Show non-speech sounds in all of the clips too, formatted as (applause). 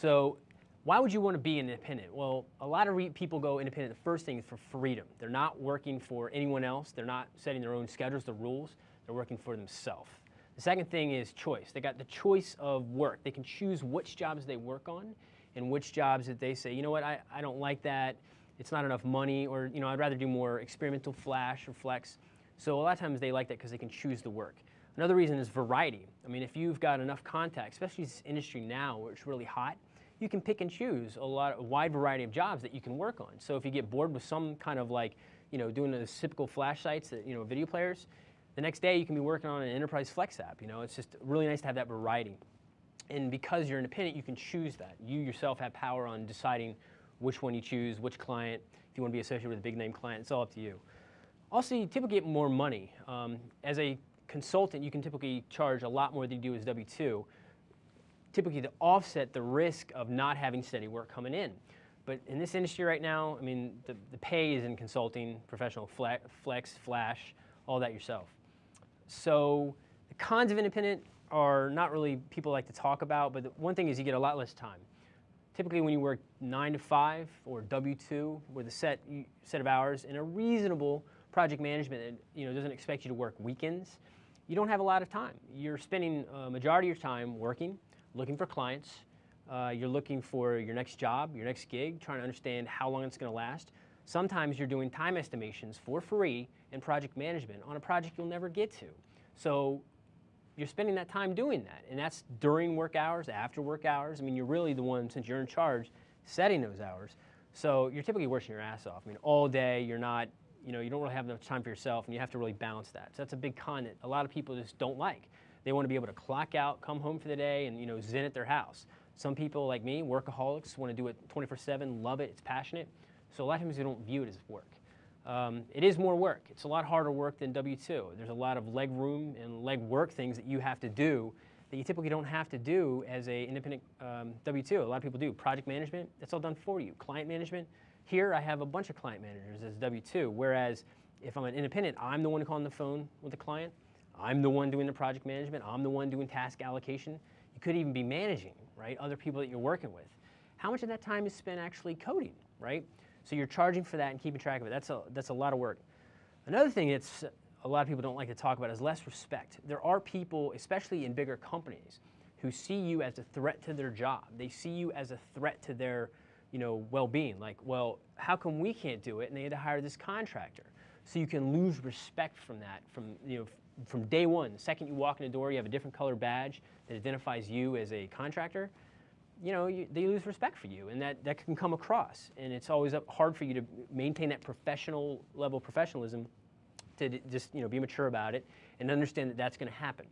So why would you want to be independent? Well, a lot of people go independent. The first thing is for freedom. They're not working for anyone else. They're not setting their own schedules, the rules. They're working for themselves. The second thing is choice. They got the choice of work. They can choose which jobs they work on and which jobs that they say, you know what, I, I don't like that. It's not enough money or, you know, I'd rather do more experimental flash or flex. So a lot of times they like that because they can choose the work. Another reason is variety. I mean, if you've got enough contacts, especially this industry now where it's really hot, you can pick and choose a lot, a wide variety of jobs that you can work on. So if you get bored with some kind of like, you know, doing the typical flash sites that, you know, video players, the next day you can be working on an enterprise flex app. You know, it's just really nice to have that variety. And because you're independent, you can choose that. You yourself have power on deciding which one you choose, which client. If you want to be associated with a big name client, it's all up to you. Also, you typically get more money. Um, as a consultant, you can typically charge a lot more than you do as W-2 typically to offset the risk of not having steady work coming in. But in this industry right now, I mean, the, the pay is in consulting, professional flex, flash, all that yourself. So the cons of independent are not really people like to talk about, but one thing is you get a lot less time. Typically when you work nine to five or W-2 with a set, set of hours in a reasonable project management that you know, doesn't expect you to work weekends, you don't have a lot of time. You're spending a majority of your time working, looking for clients, uh, you're looking for your next job, your next gig, trying to understand how long it's going to last. Sometimes you're doing time estimations for free in project management on a project you'll never get to. So you're spending that time doing that, and that's during work hours, after work hours. I mean, you're really the one, since you're in charge, setting those hours. So you're typically working your ass off. I mean, all day, you're not, you know, you don't really have enough time for yourself, and you have to really balance that. So that's a big con that a lot of people just don't like. They want to be able to clock out, come home for the day, and you know, zen at their house. Some people like me, workaholics, want to do it 24-7, love it, it's passionate. So a lot of times they don't view it as work. Um, it is more work. It's a lot harder work than W-2. There's a lot of leg room and leg work things that you have to do that you typically don't have to do as a independent um, W-2. A lot of people do. Project management, that's all done for you. Client management, here I have a bunch of client managers as W-2, whereas if I'm an independent, I'm the one calling the phone with the client. I'm the one doing the project management. I'm the one doing task allocation. You could even be managing, right, other people that you're working with. How much of that time is spent actually coding, right? So you're charging for that and keeping track of it. That's a, that's a lot of work. Another thing that's a lot of people don't like to talk about is less respect. There are people, especially in bigger companies, who see you as a threat to their job. They see you as a threat to their you know, well-being. Like, well, how come we can't do it and they had to hire this contractor? So you can lose respect from that, from, you know, from day one, the second you walk in the door, you have a different color badge that identifies you as a contractor, you know, you, they lose respect for you, and that, that can come across. And it's always hard for you to maintain that professional level of professionalism to just, you know, be mature about it and understand that that's going to happen.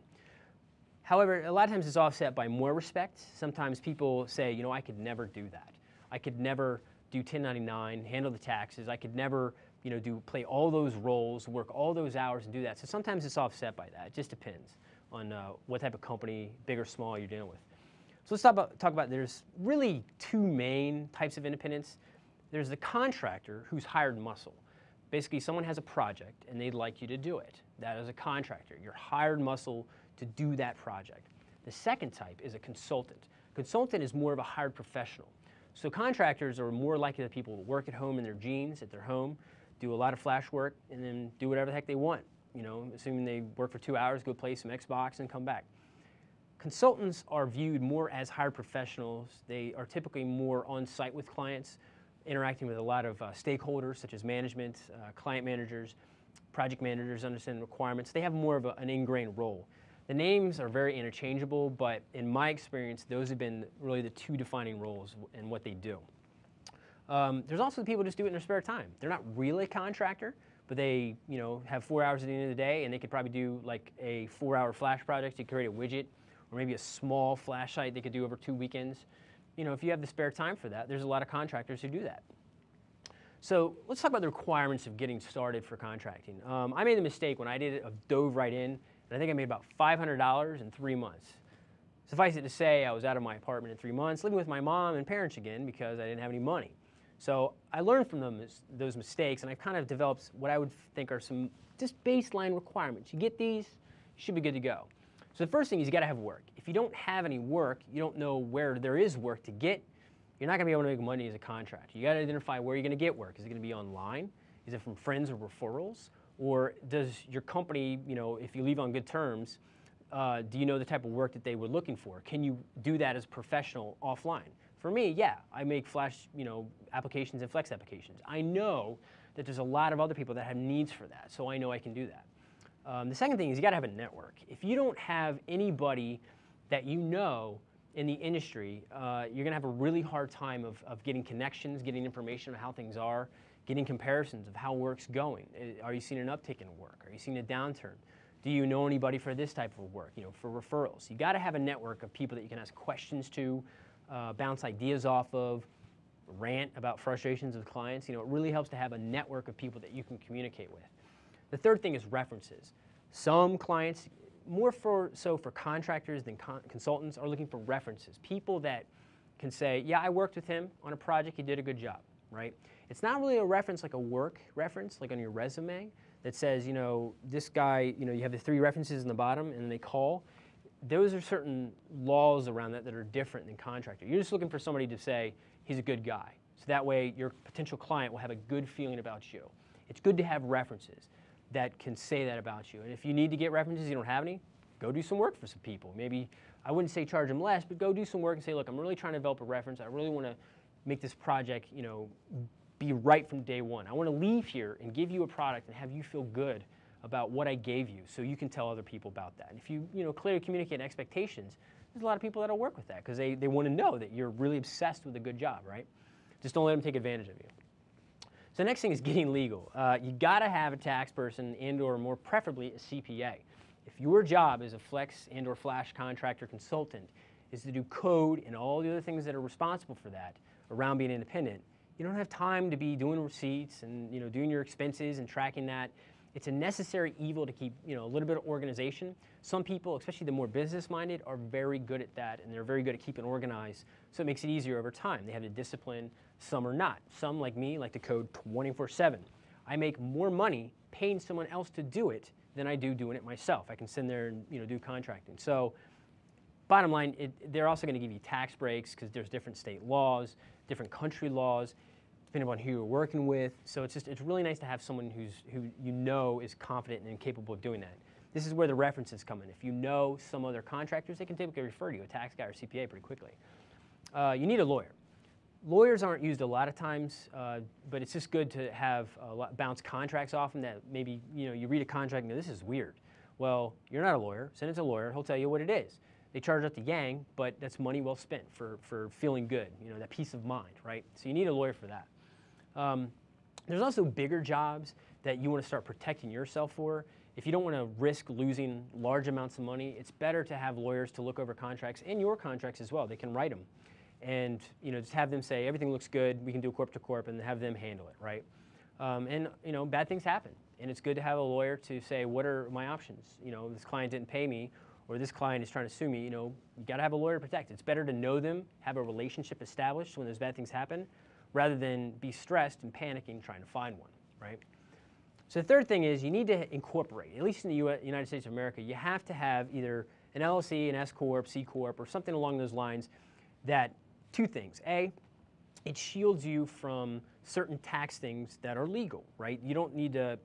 However, a lot of times it's offset by more respect. Sometimes people say, you know, I could never do that. I could never do 1099, handle the taxes. I could never you know, do play all those roles, work all those hours and do that. So sometimes it's offset by that. It just depends on uh, what type of company, big or small, you're dealing with. So let's talk about, talk about there's really two main types of independence. There's the contractor who's hired muscle. Basically, someone has a project and they'd like you to do it. That is a contractor. You're hired muscle to do that project. The second type is a consultant. Consultant is more of a hired professional. So contractors are more likely the people who work at home in their jeans, at their home do a lot of flash work, and then do whatever the heck they want. You know, assuming they work for two hours, go play some Xbox and come back. Consultants are viewed more as hired professionals. They are typically more on site with clients, interacting with a lot of uh, stakeholders such as management, uh, client managers, project managers, understanding requirements. They have more of a, an ingrained role. The names are very interchangeable, but in my experience, those have been really the two defining roles and what they do. Um, there's also people who just do it in their spare time. They're not really a contractor, but they you know, have four hours at the end of the day and they could probably do like a four hour flash project to create a widget or maybe a small flash site they could do over two weekends. You know, if you have the spare time for that, there's a lot of contractors who do that. So let's talk about the requirements of getting started for contracting. Um, I made the mistake when I did it of dove right in, and I think I made about $500 in three months. Suffice it to say, I was out of my apartment in three months, living with my mom and parents again because I didn't have any money. So I learned from them, those mistakes, and I've kind of developed what I would think are some just baseline requirements. You get these, you should be good to go. So the first thing is you got to have work. If you don't have any work, you don't know where there is work to get, you're not going to be able to make money as a contractor. You got to identify where you're going to get work. Is it going to be online? Is it from friends or referrals? Or does your company, you know, if you leave on good terms, uh, do you know the type of work that they were looking for? Can you do that as a professional offline? For me, yeah, I make Flash, you know, applications and Flex applications. I know that there's a lot of other people that have needs for that, so I know I can do that. Um, the second thing is you got to have a network. If you don't have anybody that you know in the industry, uh, you're going to have a really hard time of, of getting connections, getting information on how things are, getting comparisons of how work's going. Are you seeing an uptick in work? Are you seeing a downturn? Do you know anybody for this type of work, you know, for referrals? You got to have a network of people that you can ask questions to, uh, bounce ideas off of, rant about frustrations with clients. You know, it really helps to have a network of people that you can communicate with. The third thing is references. Some clients, more for so for contractors than con consultants, are looking for references. People that can say, yeah, I worked with him on a project, he did a good job, right? It's not really a reference like a work reference, like on your resume, that says, you know, this guy, you know, you have the three references in the bottom and they call. Those are certain laws around that that are different than contractor. You're just looking for somebody to say, he's a good guy. So that way your potential client will have a good feeling about you. It's good to have references that can say that about you. And if you need to get references, you don't have any, go do some work for some people. Maybe, I wouldn't say charge them less, but go do some work and say, look, I'm really trying to develop a reference. I really want to make this project, you know, be right from day one. I want to leave here and give you a product and have you feel good about what I gave you so you can tell other people about that. And if you, you know, clearly communicate expectations, there's a lot of people that'll work with that because they, they want to know that you're really obsessed with a good job, right? Just don't let them take advantage of you. So the next thing is getting legal. Uh, you got to have a tax person and or more preferably a CPA. If your job as a flex and or flash contractor consultant is to do code and all the other things that are responsible for that around being independent, you don't have time to be doing receipts and you know doing your expenses and tracking that. It's a necessary evil to keep you know a little bit of organization. Some people, especially the more business-minded, are very good at that, and they're very good at keeping organized. So it makes it easier over time. They have the discipline. Some are not. Some, like me, like to code 24/7. I make more money paying someone else to do it than I do doing it myself. I can send there and you know do contracting. So bottom line, it, they're also going to give you tax breaks because there's different state laws, different country laws depending on who you're working with. So it's just, it's really nice to have someone who's, who you know is confident and capable of doing that. This is where the references come in. If you know some other contractors, they can typically refer to you, a tax guy or CPA pretty quickly. Uh, you need a lawyer. Lawyers aren't used a lot of times, uh, but it's just good to have lot, bounce contracts off them that maybe you know you read a contract and go, this is weird. Well, you're not a lawyer. Send it to a lawyer. He'll tell you what it is. They charge up the yang, but that's money well spent for, for feeling good, you know, that peace of mind, right? So you need a lawyer for that. Um, there's also bigger jobs that you want to start protecting yourself for. If you don't want to risk losing large amounts of money, it's better to have lawyers to look over contracts and your contracts as well. They can write them. And you know, just have them say, everything looks good, we can do corp to corp, and have them handle it, right? Um, and you know, bad things happen. And it's good to have a lawyer to say, what are my options? You know, this client didn't pay me, or this client is trying to sue me, you know, you got to have a lawyer to protect. It's better to know them, have a relationship established when those bad things happen, rather than be stressed and panicking trying to find one, right? So the third thing is you need to incorporate, at least in the US, United States of America, you have to have either an LLC, an S Corp, C Corp, or something along those lines that, two things. A, it shields you from certain tax things that are legal, right? You don't need to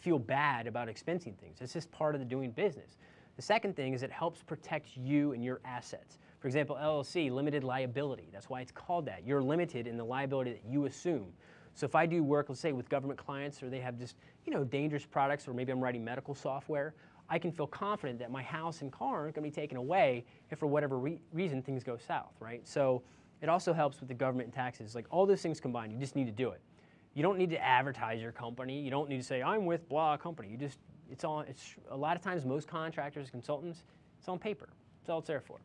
feel bad about expensing things. It's just part of the doing business. The second thing is it helps protect you and your assets. For example, LLC, limited liability. That's why it's called that. You're limited in the liability that you assume. So if I do work, let's say with government clients or they have just, you know, dangerous products or maybe I'm writing medical software, I can feel confident that my house and car aren't going to be taken away if for whatever re reason things go south, right? So it also helps with the government and taxes. Like all those things combined, you just need to do it. You don't need to advertise your company. You don't need to say, I'm with blah company. You just, it's all, it's a lot of times most contractors, consultants, it's on paper. That's all it's there for.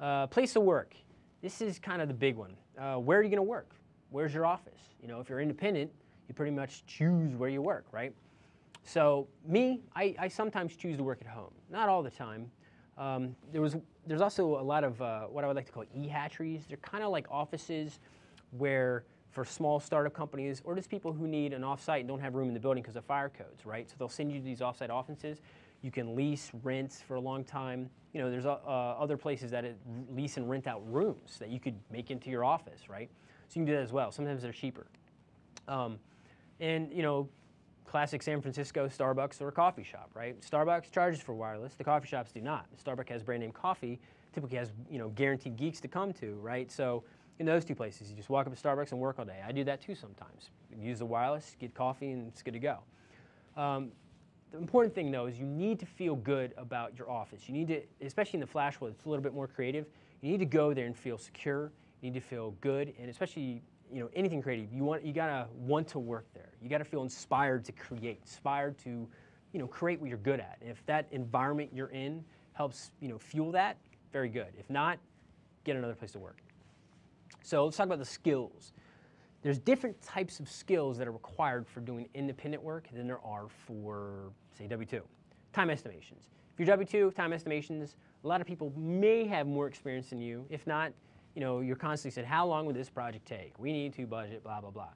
Uh, place of work. This is kind of the big one. Uh, where are you going to work? Where's your office? You know, if you're independent, you pretty much choose where you work, right? So me, I, I sometimes choose to work at home. Not all the time. Um, there was, there's also a lot of uh, what I would like to call e-hatcheries. They're kind of like offices where for small startup companies or just people who need an offsite and don't have room in the building because of fire codes, right? So they'll send you to these offsite offices. You can lease, rent for a long time. You know, there's uh, uh, other places that it lease and rent out rooms that you could make into your office, right? So you can do that as well. Sometimes they're cheaper. Um, and you know, classic San Francisco Starbucks or a coffee shop, right? Starbucks charges for wireless. The coffee shops do not. Starbucks has brand name coffee. Typically has you know guaranteed geeks to come to, right? So in those two places, you just walk up to Starbucks and work all day. I do that too sometimes. Use the wireless, get coffee, and it's good to go. Um, the important thing though is you need to feel good about your office. You need to, especially in the Flash world, it's a little bit more creative. You need to go there and feel secure. You need to feel good, and especially you know anything creative, you want you gotta want to work there. You gotta feel inspired to create, inspired to you know create what you're good at. And if that environment you're in helps you know fuel that, very good. If not, get another place to work. So let's talk about the skills. There's different types of skills that are required for doing independent work than there are for, say, W-2. Time estimations. If you're W-2, time estimations, a lot of people may have more experience than you. If not, you know, you're constantly said, how long would this project take? We need to budget, blah, blah, blah.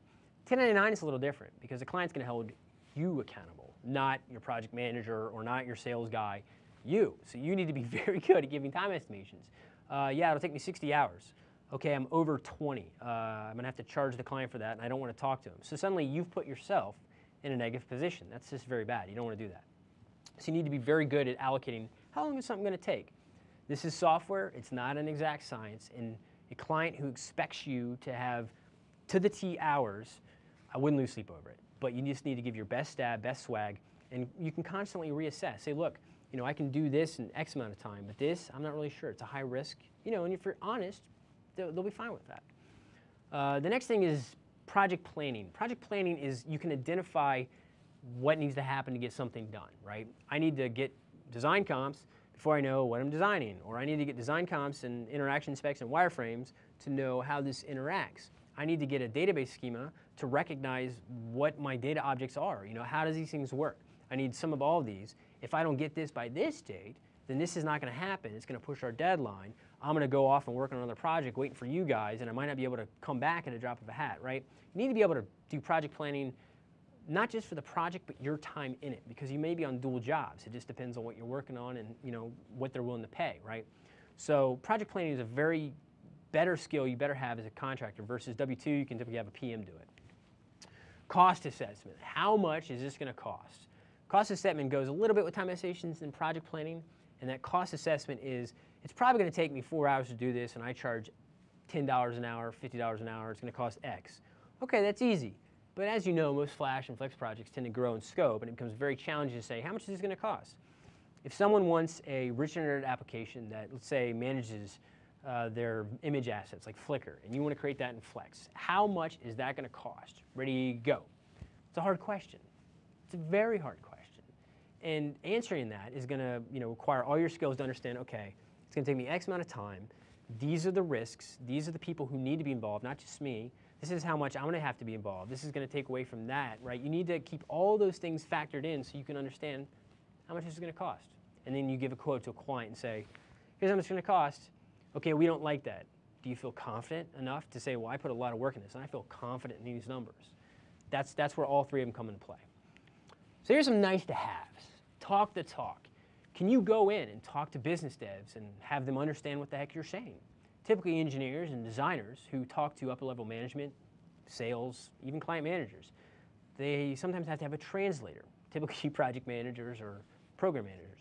1099 is a little different because the client's going to hold you accountable, not your project manager or not your sales guy, you. So you need to be (laughs) very good at giving time estimations. Uh, yeah, it'll take me 60 hours okay, I'm over 20. Uh, I'm going to have to charge the client for that, and I don't want to talk to him. So suddenly you've put yourself in a negative position. That's just very bad. You don't want to do that. So you need to be very good at allocating how long is something going to take. This is software. It's not an exact science. And a client who expects you to have to the T hours, I wouldn't lose sleep over it. But you just need to give your best stab, best swag, and you can constantly reassess. Say, look, you know, I can do this in X amount of time, but this, I'm not really sure. It's a high risk. You know, and if you're honest, they'll, be fine with that. Uh, the next thing is project planning. Project planning is you can identify what needs to happen to get something done, right? I need to get design comps before I know what I'm designing, or I need to get design comps and interaction specs and wireframes to know how this interacts. I need to get a database schema to recognize what my data objects are. You know, how does these things work? I need some of all of these. If I don't get this by this date, then this is not going to happen. It's going to push our deadline. I'm going to go off and work on another project waiting for you guys, and I might not be able to come back at a drop of a hat, right? You need to be able to do project planning not just for the project, but your time in it, because you may be on dual jobs. It just depends on what you're working on and you know what they're willing to pay, right? So project planning is a very better skill you better have as a contractor versus W-2, you can typically have a PM do it. Cost assessment. How much is this going to cost? Cost assessment goes a little bit with time estimations and project planning, and that cost assessment is it's probably going to take me four hours to do this, and I charge $10 an hour, $50 an hour. It's going to cost X. Okay, that's easy. But as you know, most Flash and Flex projects tend to grow in scope, and it becomes very challenging to say, how much is this going to cost? If someone wants a rich internet application that, let's say, manages uh, their image assets like Flickr, and you want to create that in Flex, how much is that going to cost? Ready, go. It's a hard question. It's a very hard question. And answering that is going to you know, require all your skills to understand, okay, it's going to take me X amount of time. These are the risks. These are the people who need to be involved, not just me. This is how much I'm going to have to be involved. This is going to take away from that, right? You need to keep all those things factored in so you can understand how much this is going to cost. And then you give a quote to a client and say, here's how much it's going to cost. Okay, we don't like that. Do you feel confident enough to say, well, I put a lot of work in this and I feel confident in these numbers? That's, that's where all three of them come into play. So here's some nice to haves. Talk the talk. Can you go in and talk to business devs and have them understand what the heck you're saying? Typically engineers and designers who talk to upper level management, sales, even client managers, they sometimes have to have a translator, (laughs) typically project managers or program managers.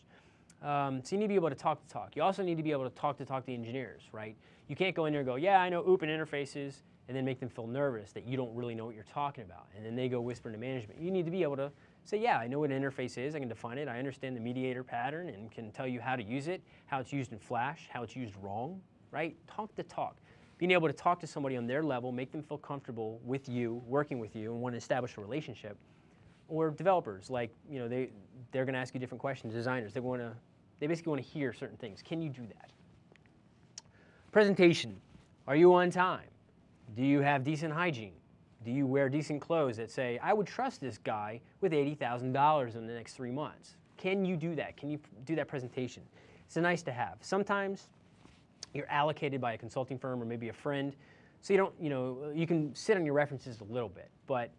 Um, so you need to be able to talk to talk. You also need to be able to talk to talk to engineers, right? You can't go in there and go, yeah, I know open interfaces, and then make them feel nervous that you don't really know what you're talking about. And then they go whisper to management. You need to be able to say, yeah, I know what an interface is, I can define it, I understand the mediator pattern and can tell you how to use it, how it's used in Flash, how it's used wrong, right? Talk the talk. Being able to talk to somebody on their level, make them feel comfortable with you, working with you, and want to establish a relationship. Or developers, like, you know, they, they're going to ask you different questions. Designers, they want to, they basically want to hear certain things. Can you do that? Presentation. Are you on time? Do you have decent hygiene? Do you wear decent clothes that say, I would trust this guy with $80,000 in the next three months? Can you do that? Can you do that presentation? It's a nice to have. Sometimes you're allocated by a consulting firm or maybe a friend, so you don't, you know, you can sit on your references a little bit, but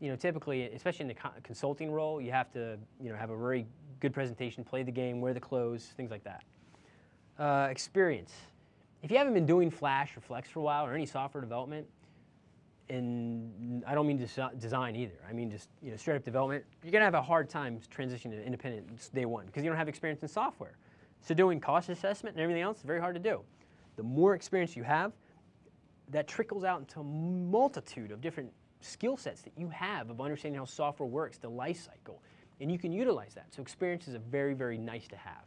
you know, typically, especially in the consulting role, you have to, you know, have a very good presentation, play the game, wear the clothes, things like that. Uh, experience. If you haven't been doing Flash or Flex for a while or any software development, and I don't mean desi- design either. I mean just you know straight up development. You're gonna have a hard time transitioning to independent day one because you don't have experience in software. So doing cost assessment and everything else is very hard to do. The more experience you have, that trickles out into a multitude of different skill sets that you have of understanding how software works, the life cycle, and you can utilize that. So experience is a very, very nice to have.